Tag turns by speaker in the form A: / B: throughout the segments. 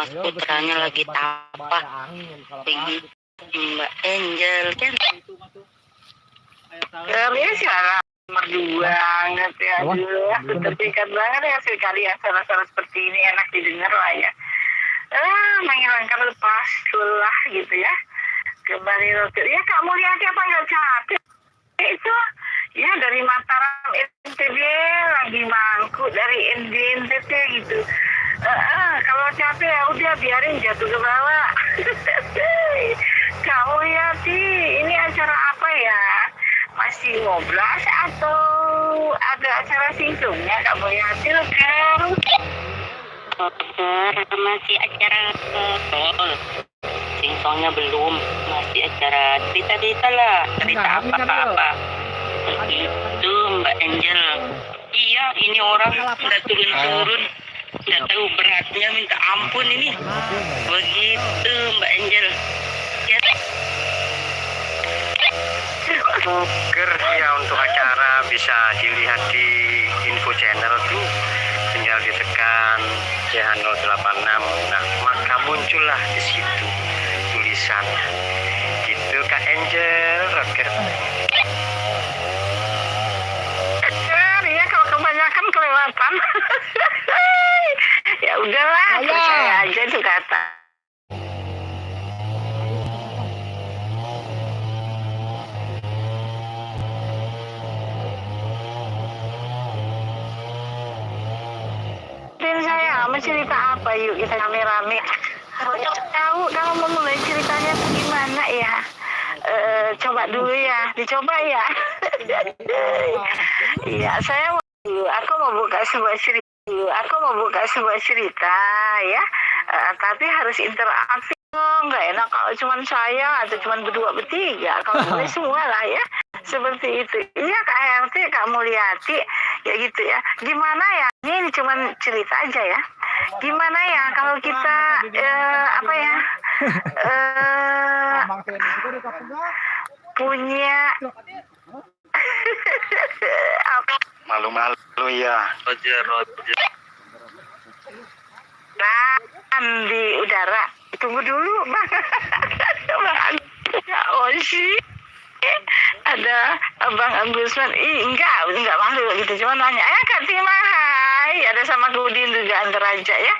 A: mas putranya lagi tapak tinggi Mbak Angel kan?
B: Kami siaran nomor dua ngerti aduh terpikat banget ya sekali salah-salah seperti ini enak didengar lah ya. Ah menghilangkan lepas lah gitu ya. Kembali roket ya kamu lihat apa nggak capek itu ya dari Mataram NTB lagi mangku dari NTB gitu uh, kalau capek ya udah biarin jatuh ke bawah. Kamu lihat sih ini acara apa ya? Masih ngobras atau ada acara singkungnya kamu sih kan
A: dokter masih acara tol singkongnya belum masih acara cerita-cerita lah. Cerita apa-apa. Itu Mbak Angel. Iya ini orang udah turun-turun nggak tahu beratnya minta ampun ini. Begitu Mbak Angel. Ya.
C: Poker ya untuk acara bisa dilihat di info channel tuh. Tinggal ditekan CH086 nah maka muncullah di situ tulisan. Gitu Kak Angel Rocker
B: ya kalau kebanyakan kelewatan udahlah percaya aja itu kata. Dan saya mau cerita apa yuk kita rame-rame? Tahu kalau mau mulai ceritanya gimana ya? Eh, coba dulu ya dicoba ya. Iya saya mau dulu. Aku mau buka sebuah cerita aku mau buka sebuah cerita ya. Eh, tapi harus interaktif. Oh, nggak enak kalau cuma saya atau cuma berdua bertiga. Kalau boleh semua lah ya. Seperti itu. Iya kak RT kak Mulyati ya gitu ya. Gimana ya? Ini cuma cerita aja ya. Gimana ya kalau kita eh, apa ya? Eh, punya
C: malu-malu ya
A: Roger Roger
B: Nah, di udara. Tunggu dulu, Bang. Bang Oshi. Ada Abang Agusman. Ih, enggak, enggak malu gitu. Cuma nanya, eh Kak Timang, hai. Ada sama Kudin juga antar aja ya.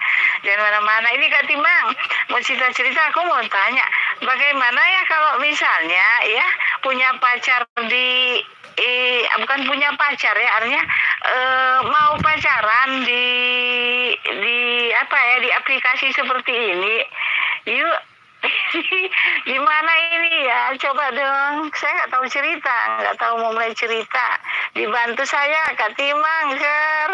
B: Jangan mana-mana. Ini Kak Timang, mau cerita-cerita aku mau tanya. Bagaimana ya kalau misalnya ya punya pacar di eh, bukan punya pacar ya artinya eh, mau pacaran di di apa ya di aplikasi seperti ini. Yuk gimana ini ya? Coba dong saya nggak tahu cerita nggak tahu mau mulai cerita. Dibantu saya Kak Timang Ger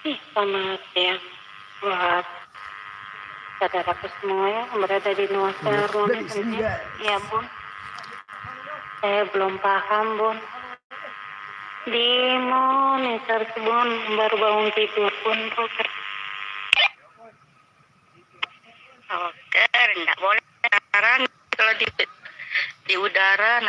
A: selamat ya buat saudaraku semua ya yang berada di Nusa Ruang ya bun saya belum paham bun. Di monitor bun. Baru bangun tidur pun poker poker nggak boleh pacaran kalau di di udara nanti